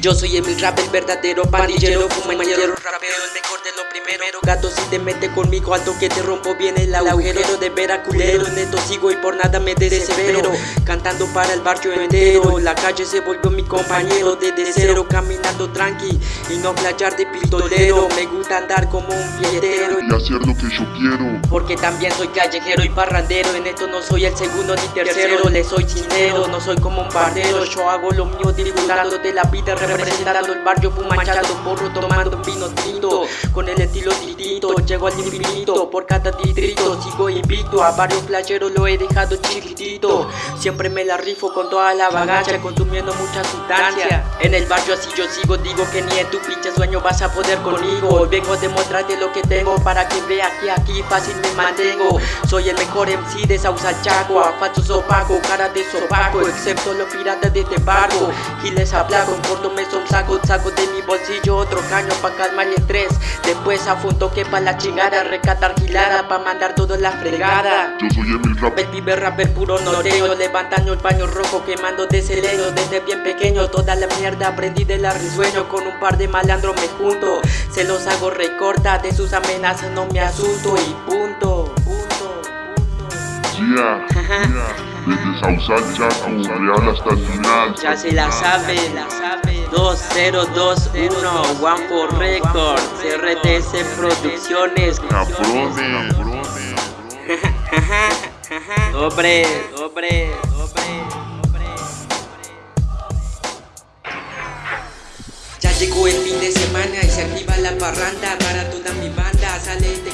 Yo soy Emil Rap, el verdadero pandillero Fumallero, rapero, el mejor de lo primero. Gato si te mete conmigo alto que te rompo bien el agujero De vera culero, neto sigo y por nada me desespero. Cantando para el barrio entero La calle se volvió mi compañero Desde cero. Caminando tranqui Y no playar de pistolero. Me gusta andar como un piedero Y hacer lo que yo quiero. Porque también soy callejero y parrandero. En esto no soy el segundo ni tercero. Le soy sincero, no soy como un bardero Yo hago lo mío disfrutando de la vida Representando el barrio fumachando porro Tomando vino tinto Con el estilo distinto Llego al infinito Por cada distrito sigo invito A varios playeros lo he dejado chiquitito Siempre me la rifo con toda la vagancia Consumiendo mucha sustancia En el barrio así yo sigo Digo que ni en tu pinche sueño vas a poder conmigo vengo a demostrarte lo que tengo Para que veas que aquí fácil me mantengo Soy el mejor MC de Sausa Chaco A falsos opaco, cara de sopaco Excepto los piratas de este barco Giles aplaco, en corto me son saco de mi bolsillo otro caño pa' calmar el estrés. Después afunto que pa' la chingada Recatar gilada pa' mandar toda la fregada. Yo soy Emil Rap. El pibe rapper puro norteo Levantando el paño rojo quemando de sereno Desde bien pequeño toda la mierda aprendí de la risueño Con un par de malandros me junto Se los hago recorta. De sus amenazas no me asusto Y punto, punto, punto. Yeah, yeah. Desde Sausal Chaco, Real hasta el final. Ya se la sabe, la sabe. 2021 One for Records RTS Producciones. Cabrones. Dobre, dobre, dobre, dobre. Ya llegó el fin de semana y se activa la parranda. Para toda mi banda. Sale de